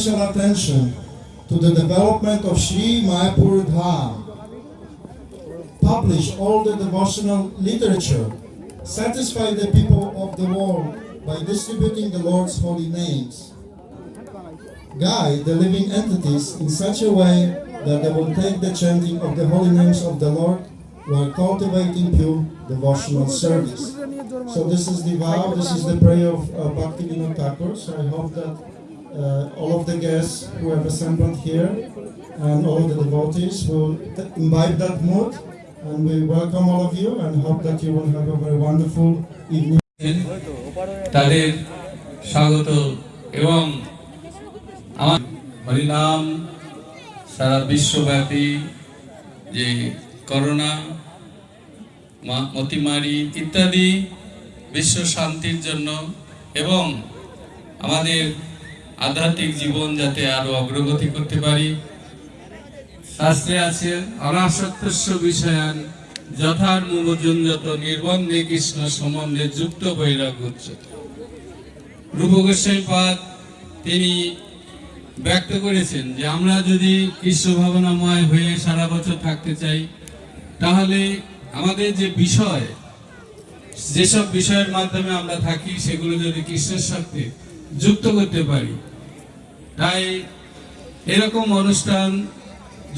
special attention to the development of Sri Mayapur Dham. Publish all the devotional literature. Satisfy the people of the world by distributing the Lord's holy names. Guide the living entities in such a way that they will take the chanting of the holy names of the Lord while cultivating pure devotional service. So this is the vow, this is the prayer of uh, Bhakti Vinod Thakur. So I hope that all of the guests who have assembled here and all the devotees t- imbibe that mood and we welcome all of you and hope that you will have a very wonderful evening. সারা বিশ্বব্যাপী যে corona মতিমারি ইত্যাদি বিশ্ব শান্তির জন্য এবং আমাদের আধ্যাত্মিক জীবন যাতে আরও অগ্রগতি করতে পারি। শাস্ত্রে আছে, অনাসক্তস্য বিষয়ান যথার যত নির্বন্ধে কৃষ্ণ সম্বন্ধে যুক্ত বৈরাগ্য রূপ গোস্বামী পাদ তিনি ব্যক্ত করেছেন যে আমরা যদি কৃষ্ণ ভাবনাময় হয়ে সারা বছর থাকতে চাই, তাহলে আমাদের যে বিষয়, যেসব বিষয়ের মাধ্যমে আমরা থাকি, সেগুলো যদি কৃষ্ণের সাথে যুক্ত করতে পারি তাই এরকম অনুষ্ঠান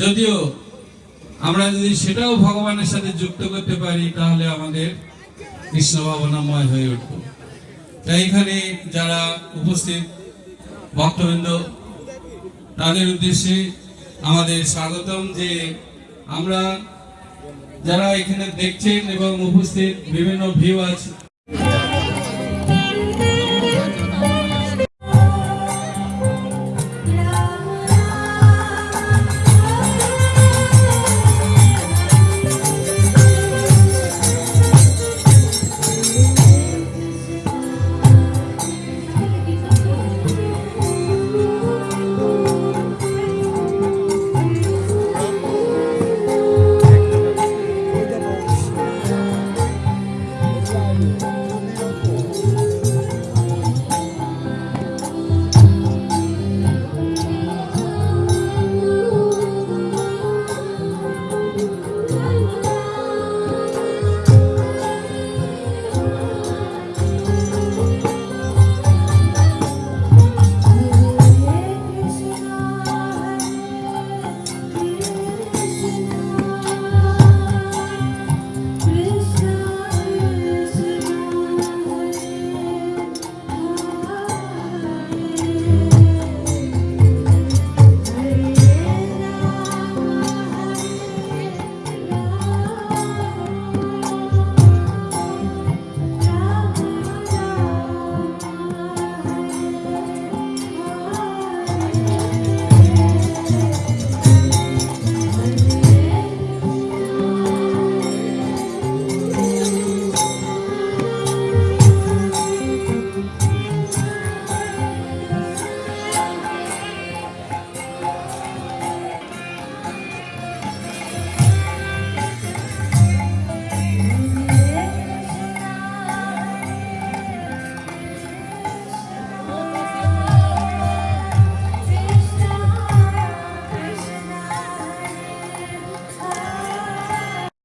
যদিও আমরা যদি সেটাও ভগবানের সাথে যুক্ত করতে পারি, তাহলে আমাদের কৃষ্ণ ভাবনাময় হয়ে উঠব। তাই এখানে যারা উপস্থিত, ভক্তবৃন্দ, তাদের উদ্দেশ্যে আমাদের স্বাগতম যে আমরা যারা এখানে দেখছেন এবং উপস্থিত, বিভিন্ন ভিউ আছে।